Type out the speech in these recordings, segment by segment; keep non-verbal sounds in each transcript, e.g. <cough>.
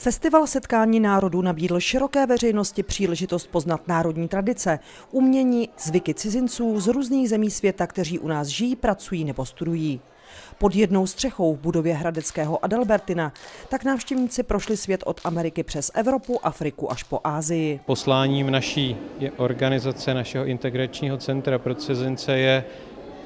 Festival setkání národů nabídl široké veřejnosti příležitost poznat národní tradice, umění, zvyky cizinců z různých zemí světa, kteří u nás žijí, pracují nebo studují. Pod jednou střechou v budově Hradeckého Adalbertina tak návštěvníci prošli svět od Ameriky přes Evropu, Afriku až po Ázii. Posláním naší organizace, našeho integračního centra pro cizince je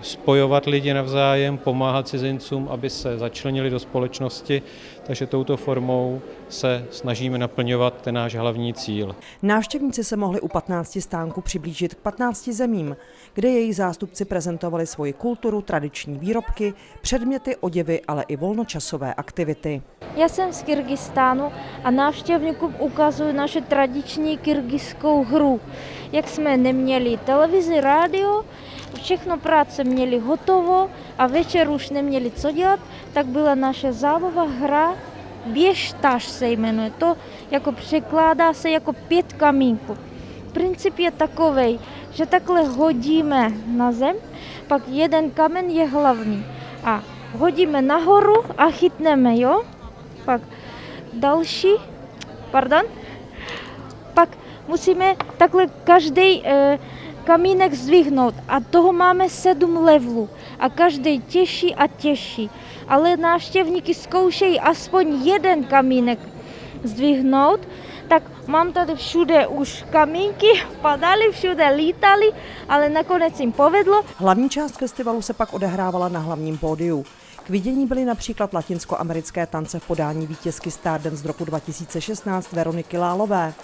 spojovat lidi navzájem, pomáhat cizincům, aby se začlenili do společnosti, takže touto formou se snažíme naplňovat ten náš hlavní cíl. Návštěvníci se mohli u 15 stánků přiblížit k 15 zemím, kde jejich zástupci prezentovali svoji kulturu, tradiční výrobky, předměty, oděvy, ale i volnočasové aktivity. Já jsem z Kyrgyzstánu a návštěvníkům ukazuji naše tradiční kyrgyzskou hru. Jak jsme neměli televizi, rádio, všechno práce měli hotovo a večer už neměli co dělat, tak byla naše zábava hra Běžtaž se jmenuje. To jako překládá se jako pět kamínků. Princip je takový, že takhle hodíme na zem, pak jeden kamen je hlavní a hodíme nahoru a chytneme, jo? Pak další, pardon, pak musíme takhle každý eh, kamínek zdvihnout a toho máme sedm levelů a každý těžší a těžší. Ale návštěvníky zkoušejí aspoň jeden kamínek zdvihnout, tak mám tady všude už kamínky, <laughs> padaly, všude lítali, ale nakonec jim povedlo. Hlavní část festivalu se pak odehrávala na hlavním pódiu. K vidění byly například latinskoamerické tance v podání vítězky Stardance z roku 2016 Veroniky Lálové,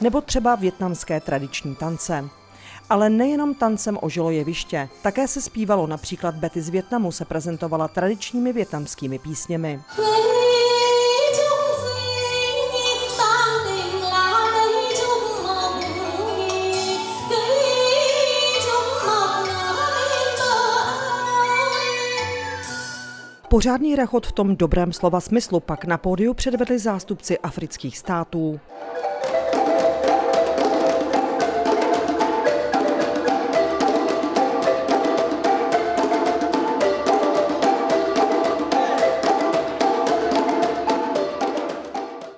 nebo třeba větnamské tradiční tance. Ale nejenom tancem ožilo jeviště. Také se zpívalo, například Betty z Větnamu se prezentovala tradičními větnamskými písněmi. Pořádný rachot v tom dobrém slova smyslu pak na pódiu předvedli zástupci afrických států.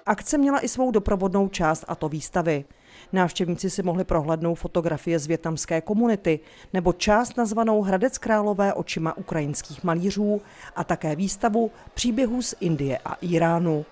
Akce měla i svou doprovodnou část, a to výstavy. Návštěvníci si mohli prohlédnout fotografie z větnamské komunity nebo část nazvanou Hradec Králové očima ukrajinských malířů a také výstavu příběhů z Indie a Iránu.